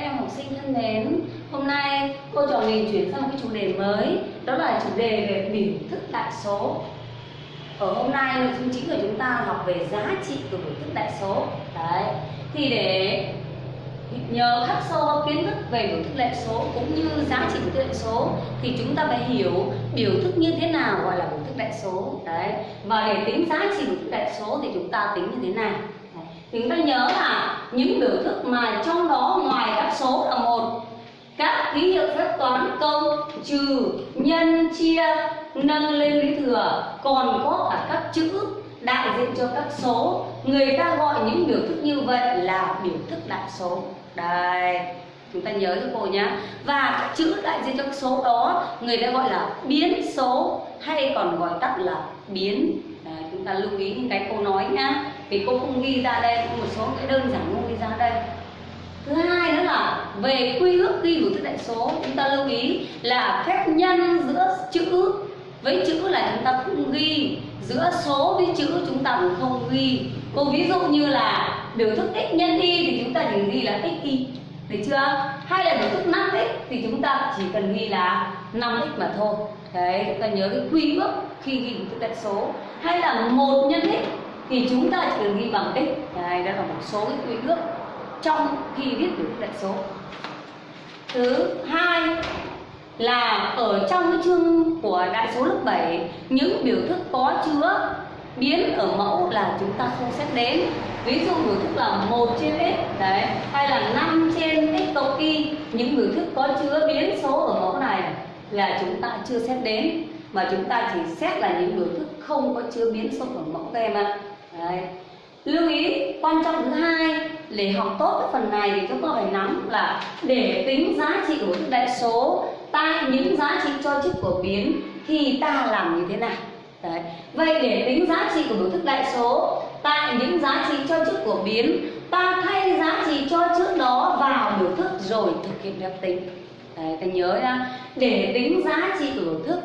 Các em học sinh thân mến, hôm nay cô trò mình chuyển sang một cái chủ đề mới Đó là chủ đề về biểu thức đại số. Ở hôm nay nội dung chính của chúng ta học về giá trị của biểu thức đại số. Đấy, thì để nhờ khắc sâu kiến thức về biểu thức đại số cũng như giá trị biểu thức đại số thì chúng ta phải hiểu biểu thức như thế nào gọi là biểu thức đại số. Đấy và để tính giá trị biểu thức đại số thì chúng ta tính như thế này. Chúng ta nhớ là những biểu thức mà trong đó ngoài các số là một. Các ký hiệu phép toán công trừ nhân chia nâng lên lý thừa còn có cả các chữ đại diện cho các số. Người ta gọi những biểu thức như vậy là biểu thức đại số. Đây chúng ta nhớ cho cô nhá. Và các chữ đại diện cho các số đó người ta gọi là biến số hay còn gọi tắt là biến. Đấy, chúng ta lưu ý những cái cô nói nhá vì cô không ghi ra đây, có một số cái đơn giản không ghi ra đây. Thứ hai nữa là về quy ước ghi biểu thức đại số, chúng ta lưu ý là phép nhân giữa chữ, với chữ là chúng ta không ghi. Giữa số với chữ chúng ta cũng không ghi. Cô ví dụ như là biểu thức x nhân y thì chúng ta chỉ ghi là x y, được chưa? Hay là biểu thức 5x thì chúng ta chỉ cần ghi là 5x mà thôi. Đấy, chúng ta nhớ cái quy ước khi ghi biểu thức đại số. Hay là một nhân x thì chúng ta chỉ cần ghi bằng x. Đây đó là một số cái quy ước trong khi viết biểu thức đại số. Thứ hai là ở trong cái chương của đại số lớp 7 những biểu thức có chứa biến ở mẫu là chúng ta không xét đến. Ví dụ biểu thức là một trên x, đấy, hay là 5 trên x cộng y, những biểu thức có chứa biến số ở mẫu này là chúng ta chưa xét đến. Mà chúng ta chỉ xét là những biểu thức không có chứa biến số ở mẫu các em ạ đấy. lưu ý quan trọng thứ hai để học tốt cái phần này thì chúng ta phải nắm là để tính giá trị của thức đại số tại những giá trị cho chức của biến thì ta làm như thế nào Đấy. Vậy để tính giá trị của biểu thức đại số tại những giá trị cho chức của biến ta thay giá trị cho trước đó vào biểu thức rồi thực hiện phép tính Đấy, ta nhớ nha để tính giá trị của biểu thức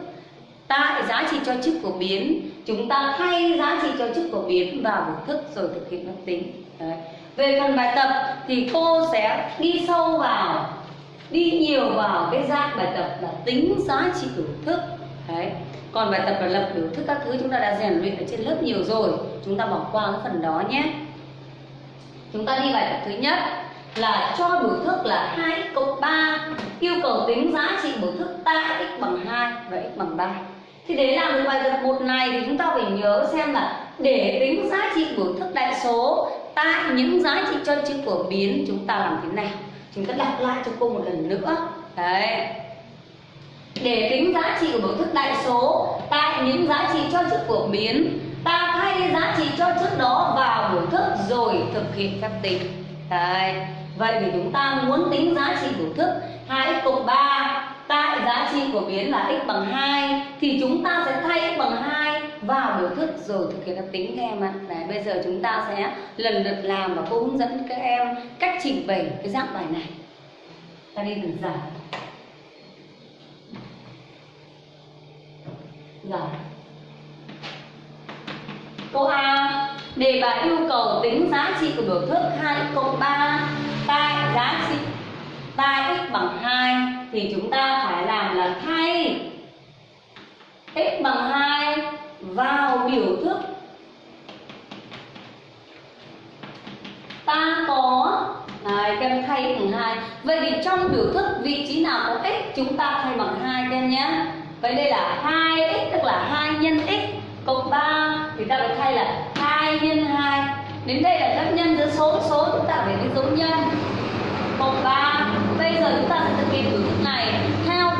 tại giá trị cho chức của biến chúng ta thay giá trị cho chức của biến vào biểu thức rồi thực hiện phép tính. Đấy. về phần bài tập thì cô sẽ đi sâu vào, đi nhiều vào cái dạng bài tập là tính giá trị biểu thức. Đấy. Còn bài tập là lập biểu thức các thứ chúng ta đã rèn luyện ở trên lớp nhiều rồi, chúng ta bỏ qua cái phần đó nhé. Chúng ta đi bài tập thứ nhất là cho biểu thức là 2x cộng 3 yêu cầu tính giá trị biểu thức tại x bằng 2 và x bằng 3 thì để làm được bài tập một này thì chúng ta phải nhớ xem là để tính giá trị biểu thức đại số tại những giá trị cho chữ của biến, chúng ta làm thế nào? Chúng ta đọc lại cho cô một lần nữa. Đấy. Để tính giá trị của biểu thức đại số tại những giá trị cho trước của biến, ta thay giá trị cho trước đó vào biểu thức rồi thực hiện phép tính. Đấy. vậy thì chúng ta muốn tính giá trị biểu thức 2x cộng 3 tại giá trị của biến là x bằng 2 thì chúng ta sẽ thay x bằng 2 vào biểu thức rồi thực hiện phép tính các em ạ. Đấy, bây giờ chúng ta sẽ lần lượt làm và cô hướng dẫn các em cách trình bày cái dạng bài này. Ta đi từng giải. Giải. Câu A. Đề bài yêu cầu tính giá trị của biểu thức 2 x cộng 3 tại giá trị tại x bằng 2 thì chúng ta phải làm là thay x bằng 2 vào biểu thức ta có Đấy, các em thay x bằng 2 Vậy thì trong biểu thức vị trí nào có x chúng ta thay bằng 2 các em nhé Vậy đây là 2x tức là 2 nhân x cộng 3 thì ta phải thay là 2 nhân 2. Đến đây là phép nhân giữa số số chúng ta phải cái dấu nhân cộng 3. Bây giờ chúng ta sẽ thực hiện biểu thức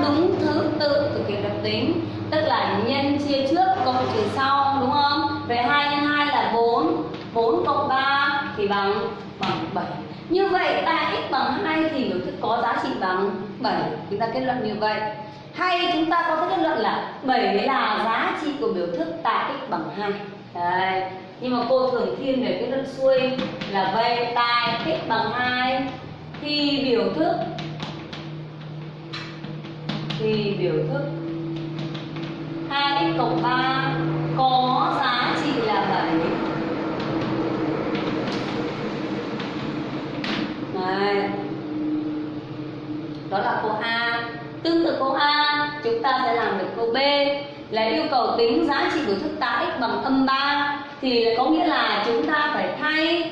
đúng thứ tự thực hiện phép tính, tức là nhân chia trước cộng trừ sau đúng không? Vậy 2 nhân 2 là 4, 4 cộng 3 thì bằng bằng 7. Như vậy ta x bằng 2 thì biểu thức có giá trị bằng 7. Chúng ta kết luận như vậy hay chúng ta có thể kết luận là 7 là giá trị của biểu thức tại x bằng 2 Đấy. nhưng mà cô thường thiên về cái luận xuôi là vậy tại x bằng 2 thì biểu thức thì biểu thức. 2x cộng 3 có giá trị là 7 Đấy. đó là câu A. Tương tự câu A, chúng ta sẽ làm được câu B. Là yêu cầu tính giá trị biểu thức tạ x bằng âm 3 thì có nghĩa là chúng ta phải thay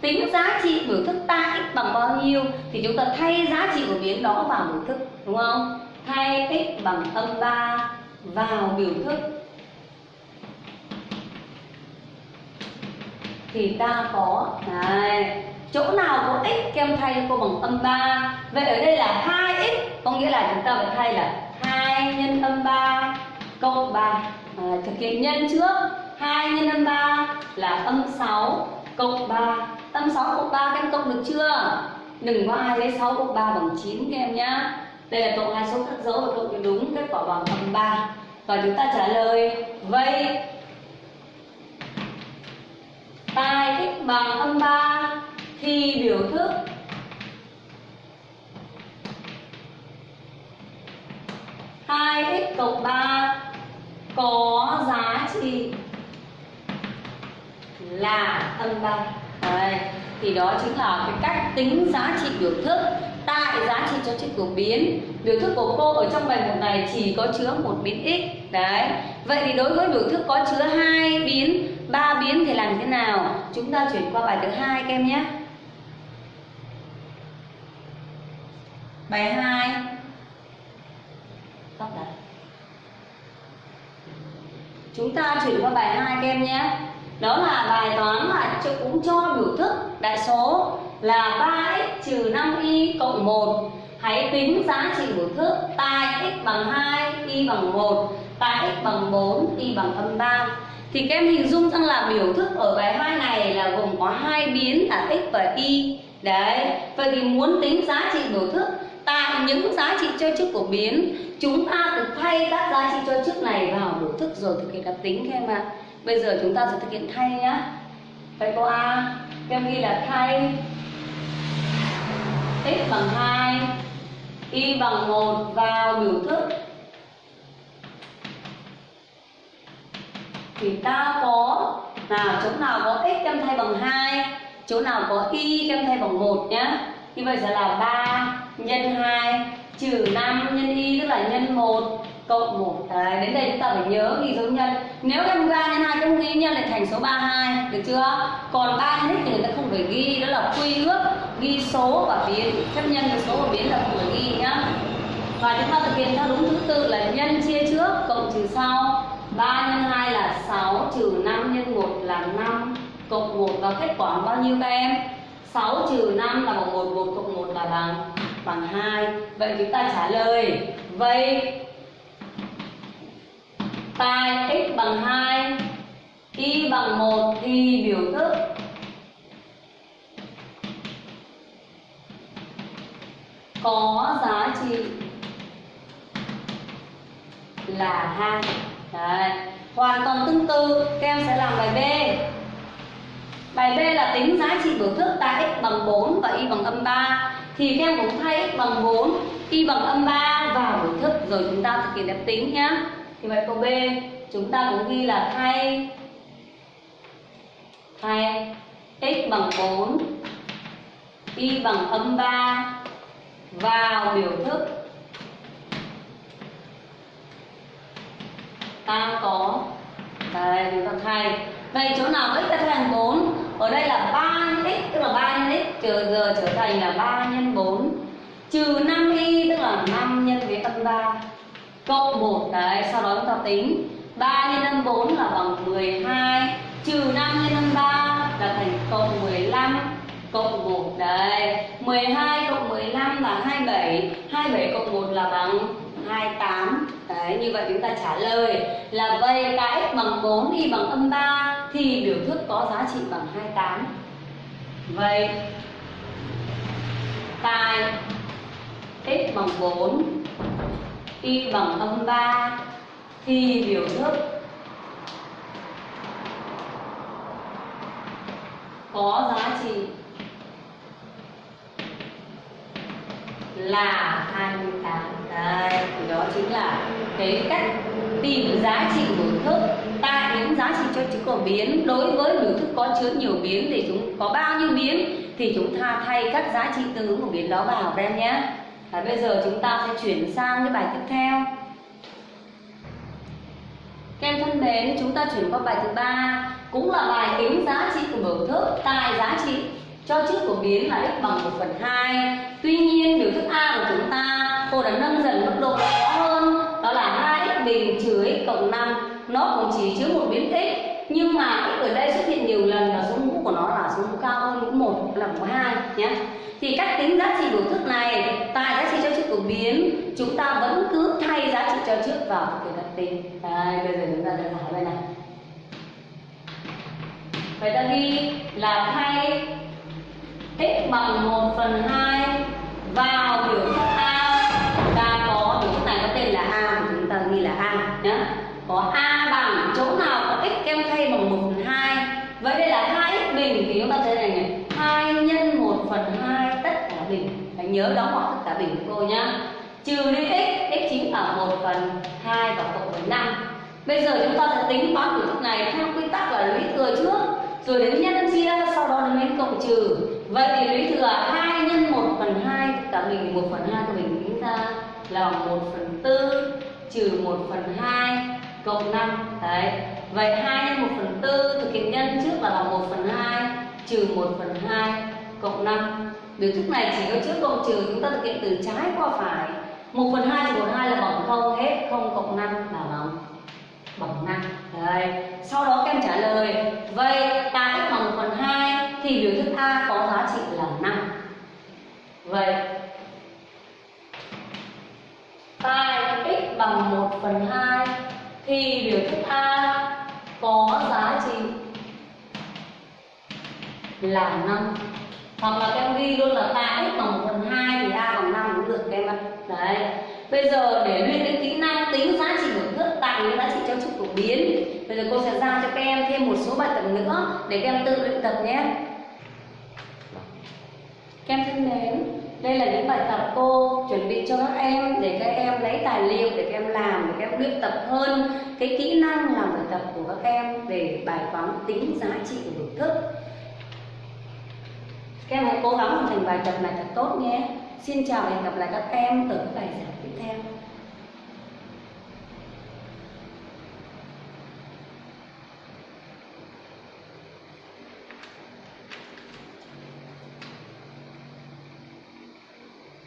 tính giá trị biểu thức ta x bằng bao nhiêu thì chúng ta thay giá trị của biến đó vào biểu thức, đúng không? Thay x bằng âm 3 vào biểu thức. Thì ta có này chỗ nào có x kem thay cho cô bằng âm 3 vậy ở đây là 2x có nghĩa là chúng ta phải thay là 2 nhân âm 3 cộng 3 à, thực hiện nhân trước 2 nhân âm 3 là âm 6 cộng 3 âm 6 cộng 3 các em cộng được chưa? Đừng có ai lấy 6 cộng 3 bằng 9 các em nhá đây là cộng hai số các dấu và cộng đúng kết quả bằng phần 3 và chúng ta trả lời, vậy tài x bằng âm 3 thì biểu thức. Hai x cộng 3 có giá trị là âm 3 Đấy. thì đó chính là cái cách tính giá trị biểu thức cái giá trị cho chiếc của biến biểu thức của cô ở trong bài một này chỉ có chứa một biến x. Đấy. Vậy thì đối với biểu thức có chứa hai biến ba biến thì làm thế nào? Chúng ta chuyển qua bài thứ hai các em nhé. Bài 2 tóc chúng ta chuyển qua bài 2 các em nhé. Đó là bài toán là cũng cho biểu thức đại số là 3x trừ 5y cộng 1 hãy tính giá trị của thước tại x bằng 2 y bằng 1 tại x bằng 4 y bằng âm 3 thì các em hình dung rằng là biểu thức ở bài 2 này là gồm có hai biến là x và y. Đấy, vậy thì muốn tính giá trị biểu thức tại những giá trị cho chức của biến, chúng ta được thay các giá trị cho chức này vào biểu thức rồi thực hiện đặc tính các em ạ. Bây giờ chúng ta sẽ thực hiện thay nhá. Vậy câu a, các em ghi là thay x bằng 2 y bằng 1 vào biểu thức. Thì ta có nào, chỗ nào có x kem thay bằng 2 chỗ nào có y kem thay bằng 1 nhá. Như vậy sẽ là 3 nhân 2 trừ 5 nhân y, tức là nhân 1 cộng 1 Đấy, đến đây chúng ta phải nhớ ghi dấu nhân. Nếu em ra nhân 2 không ghi nhân lại thành số 32 được chưa? Còn ba nhân x thì người ta không phải ghi đó là quy ước ghi số và biến. Chấp nhân với số và biến là không phải ghi nhá. Và chúng ta thực hiện theo đúng thứ tự là nhân chia trước cộng trừ sau. 3 nhân 2 là 6 trừ 5 nhân 1 là 5 cộng 1 và kết quả bao nhiêu các em? 6 trừ 5 là bằng 1 1 cộng 1 là bằng bằng 2 vậy chúng ta trả lời. Vậy tại x bằng 2 y bằng 1 thì biểu thức. Có giá trị là 2 Đấy. hoàn toàn tương tự, các em sẽ làm bài B. Bài B là tính giá trị biểu thức tại x bằng 4 và y bằng âm 3 thì các em cũng thay x bằng 4 y bằng âm 3 vào biểu thức, rồi chúng ta thực hiện phép tính nhé thì vậy câu B, chúng ta cũng ghi là thay thay x bằng 4 y bằng âm 3 vào biểu thức. Ta có, đây, chúng ta thay. Vậy chỗ nào x ta thay thành 4 ở đây là 3 nhân x, tức là 3 nhân x, trừ giờ trở thành là 3 nhân 4 trừ 5y tức là 5 nhân với âm 3 cộng 1 đấy sau đó chúng ta tính. 3 nhân âm 4 là bằng 12 trừ 5 nhân âm 3 là thành cộng 15 cộng 1 đấy. 12 cộng 15 là 27 27 cộng 1 là bằng 28 Đấy, như vậy chúng ta trả lời là vậy cái x bằng 4 y bằng âm 3 thì biểu thức có giá trị bằng 28 Vậy tài x bằng 4 y bằng âm 3 thì biểu thức. Có giá trị là 28 Đây, thì đó chính là cái cách tìm giá trị biểu thức Ta những giá trị cho chữ có biến. Đối với biểu thức có chứa nhiều biến thì chúng có bao nhiêu biến thì chúng ta thay các giá trị tương ứng của biến đó vào các em nhé. Và bây giờ chúng ta sẽ chuyển sang cái bài tiếp theo. Các em thân mến, chúng ta chuyển qua bài thứ ba cũng là bài tính giá trị của biểu thức tài giá trị cho trước của biến là x bằng 1 phần 2 Tuy nhiên biểu thức A của chúng ta cô đã nâng dần mức độ khó hơn. Đó là 2x bình trừ x cộng 5 nó cũng chỉ chứa một biến x nhưng mà x ở đây xuất hiện nhiều lần và số mũ của nó là số mũ cao hơn mũ 1 là mũ 2 nhé thì cách tính giá trị biểu thức này, tại giá trị cho trước của biến, chúng ta vẫn cứ thay giá trị cho trước vào thực hiện đặt tính. Đây, bây giờ chúng ta sẽ giải bài này. Vậy ta ghi là thay x bằng 1 phần 2 vào biểu thức A ta có biểu thức này có tên là A thì chúng ta ghi là A nhé có A bằng chỗ nào có x kem thay bằng 1 phần 2 vậy đây là 2x bình thì chúng ta thấy này này 2 nhân 1 phần 2 tất cả bình phải nhớ đóng hoặc tất cả bình của cô nhá. Trừ đi x x chính là 1 phần 2 và cộng với 5 bây giờ chúng ta sẽ tính toán biểu thức này theo quy tắc là lũy thừa trước, rồi đến nhân chia sau đó đến cộng trừ. Vậy thì lũy thừa 2 nhân 1 phần 2 cả mình 1 phần 2 của mình tính ra là 1 phần 4 trừ 1 phần 2 cộng 5 đấy. Vậy 2 nhân 1 phần 4 thực hiện nhân trước là bằng 1 phần 2 trừ 1 phần 2 cộng 5 biểu thức này chỉ có trước cộng trừ chúng ta thực hiện từ trái qua phải. 1 phần 2 trừ 1 2 là bằng 0 hết 0 cộng 5 là bằng bằng 5 Đấy. Sau đó các em trả lời, Vậy ta x bằng 1 phần 2 Thì biểu thức A có giá trị là 5 Vậy, Tại x bằng 1 phần 2 Thì biểu thức A có giá trị là 5 hoặc là các em ghi luôn là ta x bằng 1 phần 2 thì A bằng 5 cũng được các em ạ. Đấy. Bây giờ để luyện đến kỹ năng tính giá trị biểu thức tại những giá trị cho trục phổ biến Bây giờ cô sẽ giao cho các em thêm một số bài tập nữa để các em tự luyện tập nhé. Các em thân mến, đây là những bài tập cô chuẩn bị cho các em để các em lấy tài liệu để các em làm, để các em luyện tập hơn. Cái kỹ năng làm bài tập của các em về bài toán tính giá trị của biểu thức các em hãy cố gắng hoàn thành bài tập này thật tốt nhé. Xin chào và hẹn gặp lại các em ở các bài giảng tiếp theo.